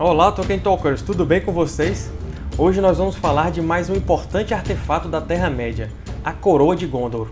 Olá Tolkien Talkers, tudo bem com vocês? Hoje nós vamos falar de mais um importante artefato da Terra-média, a Coroa de Gondor.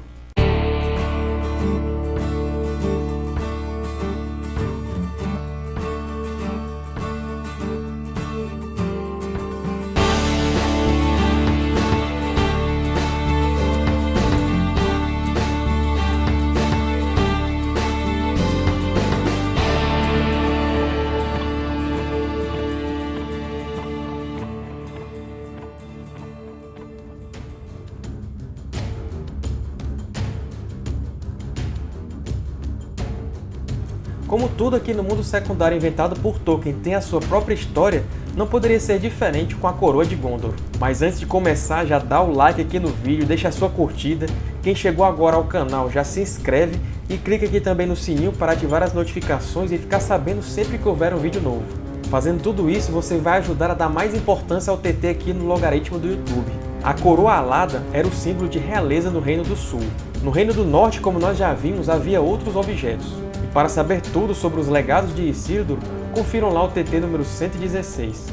Como tudo aqui no mundo secundário inventado por Tolkien tem a sua própria história, não poderia ser diferente com a Coroa de Gondor. Mas antes de começar, já dá o like aqui no vídeo, deixa a sua curtida. Quem chegou agora ao canal já se inscreve e clica aqui também no sininho para ativar as notificações e ficar sabendo sempre que houver um vídeo novo. Fazendo tudo isso, você vai ajudar a dar mais importância ao TT aqui no logaritmo do YouTube. A coroa alada era o símbolo de realeza no Reino do Sul. No Reino do Norte, como nós já vimos, havia outros objetos. Para saber tudo sobre os legados de Isildur, confiram lá o TT número 116.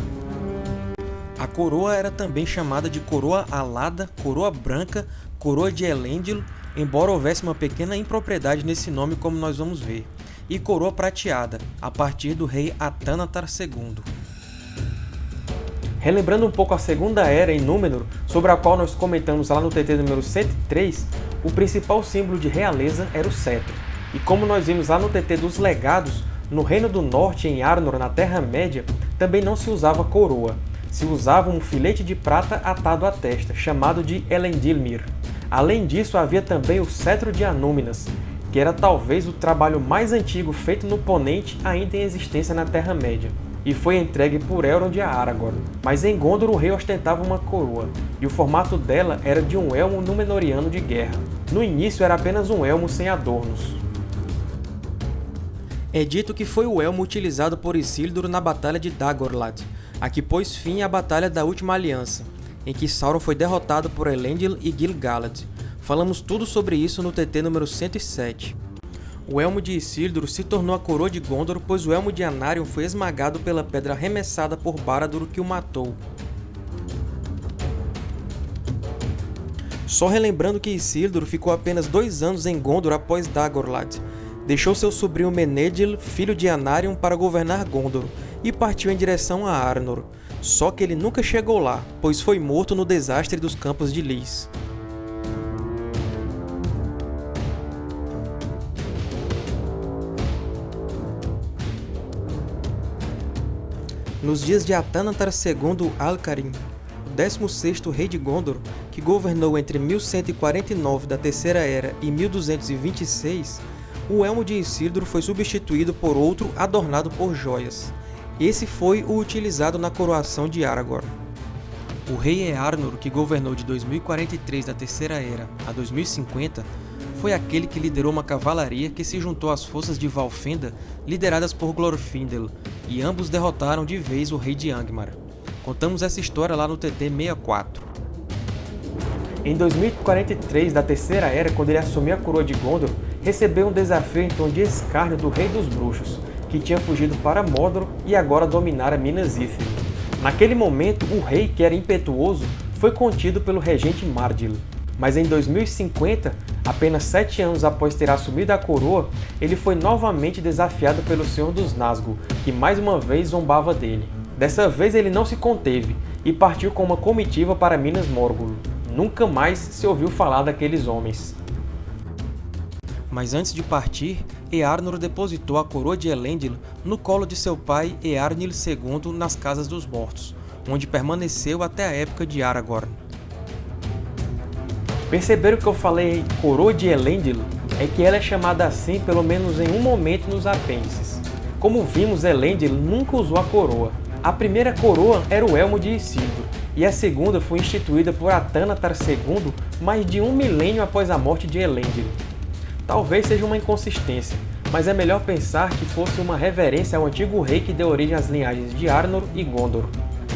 A coroa era também chamada de coroa alada, coroa branca, coroa de Elendil, embora houvesse uma pequena impropriedade nesse nome como nós vamos ver, e coroa prateada, a partir do rei Atanatar II. Relembrando um pouco a Segunda Era em Númenor, sobre a qual nós comentamos lá no TT número 103, o principal símbolo de realeza era o cetro. E como nós vimos lá no TT dos Legados, no Reino do Norte, em Arnor, na Terra-média, também não se usava coroa. Se usava um filete de prata atado à testa, chamado de Elendilmir. Além disso, havia também o Cetro de Anúminas, que era talvez o trabalho mais antigo feito no Ponente ainda em existência na Terra-média, e foi entregue por Elrond a Aragorn. Mas em Gondor o rei ostentava uma coroa, e o formato dela era de um elmo Númenoriano de guerra. No início era apenas um elmo sem adornos. É dito que foi o elmo utilizado por Isildur na Batalha de Dagorlad, a que pôs fim à Batalha da Última Aliança, em que Sauron foi derrotado por Elendil e Gil-galad. Falamos tudo sobre isso no TT número 107. O elmo de Isildur se tornou a coroa de Gondor, pois o elmo de Anarion foi esmagado pela pedra arremessada por Barad-dûr que o matou. Só relembrando que Isildur ficou apenas dois anos em Gondor após Dagorlad, deixou seu sobrinho Menedil, filho de Anarion, para governar Gondor, e partiu em direção a Arnor, só que ele nunca chegou lá, pois foi morto no desastre dos Campos de Lys. Nos dias de Atanatar II Alcarin, o 16º rei de Gondor, que governou entre 1149 da Terceira Era e 1226, o elmo de Isildur foi substituído por outro adornado por joias. Esse foi o utilizado na coroação de Aragorn. O rei Earnur, que governou de 2043 da Terceira Era a 2050, foi aquele que liderou uma cavalaria que se juntou às forças de Valfenda, lideradas por Glorfindel, e ambos derrotaram de vez o rei de Angmar. Contamos essa história lá no TT 64. Em 2043 da Terceira Era, quando ele assumiu a coroa de Gondor, recebeu um desafio em tom de escárnio do Rei dos Bruxos, que tinha fugido para Mordor e agora dominara Minas Ithil. Naquele momento, o rei, que era impetuoso, foi contido pelo regente Mardil. Mas em 2050, apenas sete anos após ter assumido a coroa, ele foi novamente desafiado pelo Senhor dos Nazgûl, que mais uma vez zombava dele. Dessa vez ele não se conteve e partiu com uma comitiva para Minas Morgul. Nunca mais se ouviu falar daqueles homens. Mas antes de partir, Earnur depositou a coroa de Elendil no colo de seu pai Earnil II nas Casas dos Mortos, onde permaneceu até a época de Aragorn. Perceberam que eu falei coroa de Elendil? É que ela é chamada assim pelo menos em um momento nos apêndices. Como vimos, Elendil nunca usou a coroa. A primeira coroa era o Elmo de Isildur, e a segunda foi instituída por Atanatar II mais de um milênio após a morte de Elendil. Talvez seja uma inconsistência, mas é melhor pensar que fosse uma reverência ao antigo rei que deu origem às linhagens de Arnor e Gondor.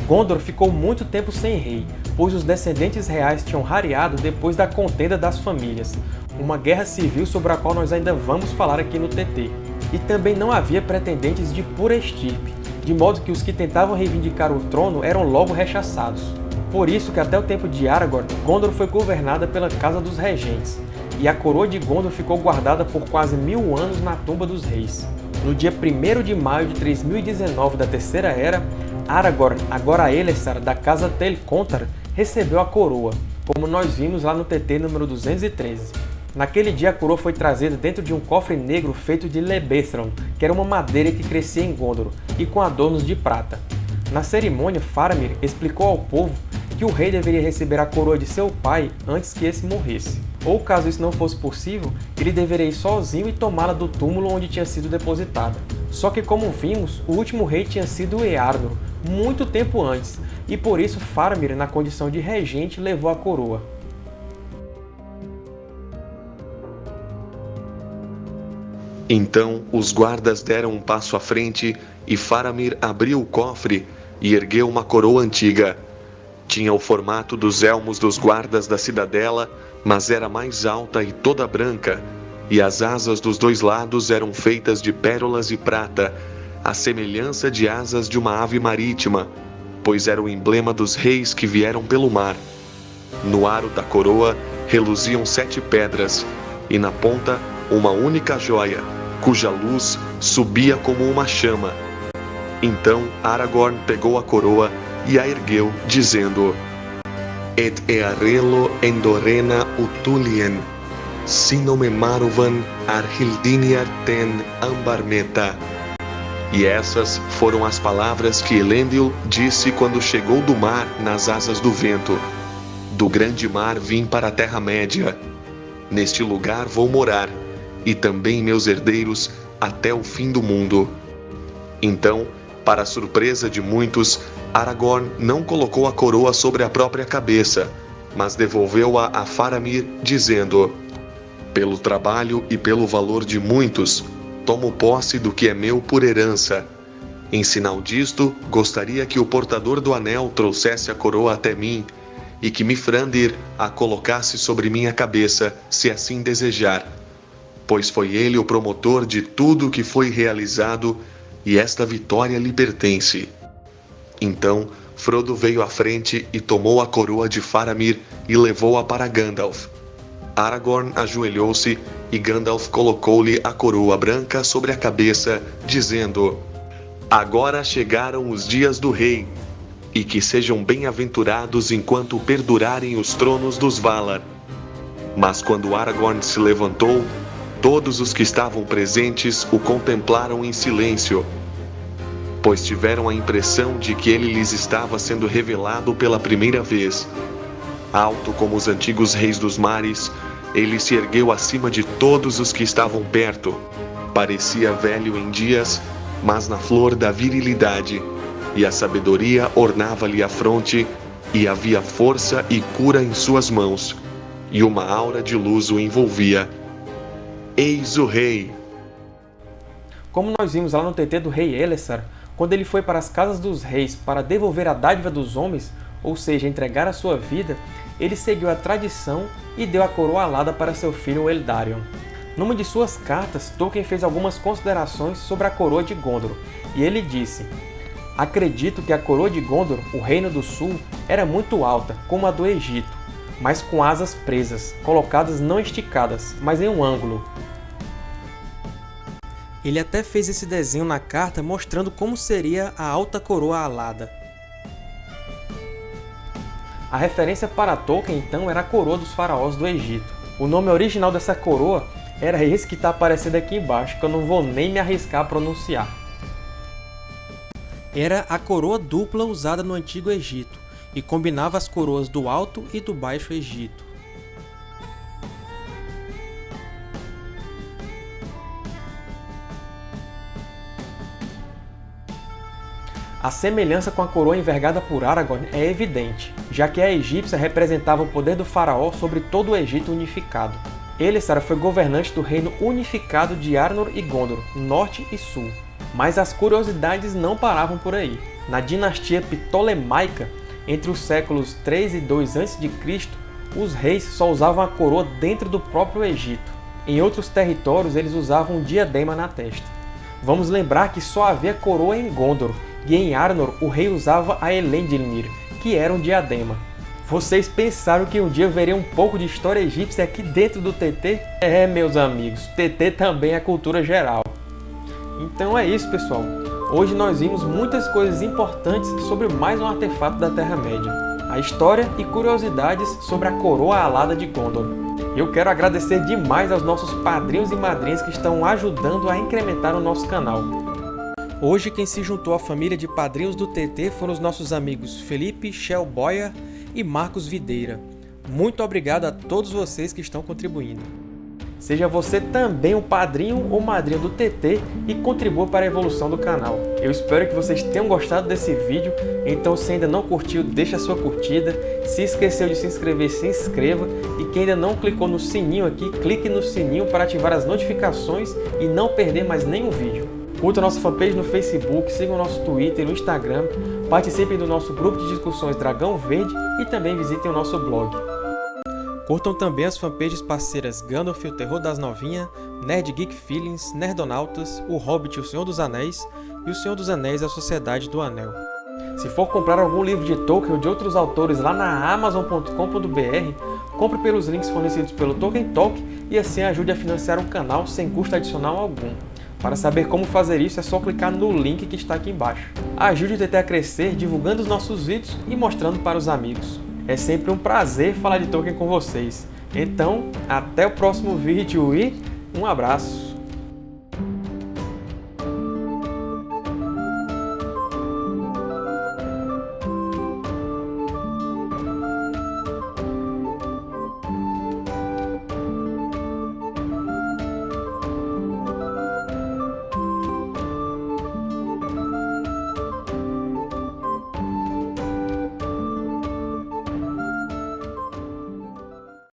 Gondor ficou muito tempo sem rei, pois os descendentes reais tinham rareado depois da contenda das famílias, uma guerra civil sobre a qual nós ainda vamos falar aqui no TT. E também não havia pretendentes de pura estirpe, de modo que os que tentavam reivindicar o trono eram logo rechaçados. Por isso que até o tempo de Aragorn, Gondor foi governada pela Casa dos Regentes, e a coroa de Gondor ficou guardada por quase mil anos na tumba dos reis. No dia 1 de maio de 3019 da Terceira Era, Aragorn, agora Elessar, da Casa Telcontar, recebeu a coroa, como nós vimos lá no TT número 213. Naquele dia a coroa foi trazida dentro de um cofre negro feito de Lebethron, que era uma madeira que crescia em Gondor, e com adornos de prata. Na cerimônia, Faramir explicou ao povo que o rei deveria receber a coroa de seu pai antes que esse morresse. Ou caso isso não fosse possível, ele deveria ir sozinho e tomá-la do túmulo onde tinha sido depositada. Só que como vimos, o último rei tinha sido Earnur, muito tempo antes, e por isso Faramir, na condição de regente, levou a coroa. Então os guardas deram um passo à frente e Faramir abriu o cofre e ergueu uma coroa antiga. Tinha o formato dos elmos dos guardas da cidadela, mas era mais alta e toda branca, e as asas dos dois lados eram feitas de pérolas e prata, a semelhança de asas de uma ave marítima, pois era o emblema dos reis que vieram pelo mar. No aro da coroa reluziam sete pedras, e na ponta uma única joia, cuja luz subia como uma chama. Então Aragorn pegou a coroa e a ergueu, dizendo: Et earelo endorena utulien, sinome maruvan arhildiniar ten ambarmeta. E essas foram as palavras que Elendil disse quando chegou do mar nas asas do vento. Do grande mar vim para a Terra-média. Neste lugar vou morar, e também meus herdeiros até o fim do mundo. Então para surpresa de muitos, Aragorn não colocou a coroa sobre a própria cabeça, mas devolveu-a a Faramir, dizendo: Pelo trabalho e pelo valor de muitos, tomo posse do que é meu por herança. Em sinal disto, gostaria que o portador do anel trouxesse a coroa até mim e que Mifrandir a colocasse sobre minha cabeça, se assim desejar, pois foi ele o promotor de tudo o que foi realizado e esta vitória lhe pertence. Então Frodo veio à frente e tomou a coroa de Faramir e levou-a para Gandalf. Aragorn ajoelhou-se e Gandalf colocou-lhe a coroa branca sobre a cabeça, dizendo: Agora chegaram os dias do rei, e que sejam bem-aventurados enquanto perdurarem os tronos dos Valar. Mas quando Aragorn se levantou, Todos os que estavam presentes o contemplaram em silêncio, pois tiveram a impressão de que ele lhes estava sendo revelado pela primeira vez. Alto como os antigos reis dos mares, ele se ergueu acima de todos os que estavam perto. Parecia velho em dias, mas na flor da virilidade, e a sabedoria ornava-lhe a fronte, e havia força e cura em suas mãos, e uma aura de luz o envolvia. Eis o rei. Como nós vimos lá no TT do rei Elessar, quando ele foi para as casas dos reis para devolver a dádiva dos homens, ou seja, entregar a sua vida, ele seguiu a tradição e deu a coroa alada para seu filho Eldarion. Numa de suas cartas, Tolkien fez algumas considerações sobre a coroa de Gondor, e ele disse Acredito que a coroa de Gondor, o Reino do Sul, era muito alta, como a do Egito, mas com asas presas, colocadas não esticadas, mas em um ângulo, ele até fez esse desenho na carta mostrando como seria a alta coroa alada. A referência para Tolkien, então, era a coroa dos faraós do Egito. O nome original dessa coroa era esse que está aparecendo aqui embaixo, que eu não vou nem me arriscar a pronunciar. Era a coroa dupla usada no Antigo Egito, e combinava as coroas do Alto e do Baixo Egito. A semelhança com a coroa envergada por Aragorn é evidente, já que a egípcia representava o poder do faraó sobre todo o Egito unificado. Elessar foi governante do reino unificado de Arnor e Gondor, norte e sul. Mas as curiosidades não paravam por aí. Na dinastia Ptolemaica, entre os séculos 3 e 2 a.C., os reis só usavam a coroa dentro do próprio Egito. Em outros territórios, eles usavam um diadema na testa. Vamos lembrar que só havia coroa em Gondor, e em Arnor o rei usava a Elendilmir, que era um diadema. Vocês pensaram que um dia veria um pouco de história egípcia aqui dentro do TT? É, meus amigos, TT também é cultura geral. Então é isso, pessoal. Hoje nós vimos muitas coisas importantes sobre mais um artefato da Terra-média. A história e curiosidades sobre a coroa alada de Gondor. Eu quero agradecer demais aos nossos padrinhos e madrinhas que estão ajudando a incrementar o nosso canal. Hoje quem se juntou à família de padrinhos do TT foram os nossos amigos Felipe Shell Boyer e Marcos Videira. Muito obrigado a todos vocês que estão contribuindo. Seja você também um padrinho ou madrinha do TT e contribua para a evolução do canal. Eu espero que vocês tenham gostado desse vídeo, então se ainda não curtiu, deixa sua curtida, se esqueceu de se inscrever, se inscreva e quem ainda não clicou no sininho aqui, clique no sininho para ativar as notificações e não perder mais nenhum vídeo. Curta nossa fanpage no Facebook, sigam o nosso Twitter e no Instagram, participem do nosso grupo de discussões Dragão Verde e também visitem o nosso blog. Curtam também as fanpages parceiras Gandalf o Terror das Novinhas, Nerd Geek Feelings, Nerdonautas, O Hobbit e o Senhor dos Anéis e O Senhor dos Anéis a Sociedade do Anel. Se for comprar algum livro de Tolkien ou de outros autores lá na Amazon.com.br, compre pelos links fornecidos pelo Tolkien Talk e assim ajude a financiar o canal sem custo adicional algum. Para saber como fazer isso é só clicar no link que está aqui embaixo. Ajude o TT a crescer divulgando os nossos vídeos e mostrando para os amigos. É sempre um prazer falar de Tolkien com vocês. Então, até o próximo vídeo e um abraço!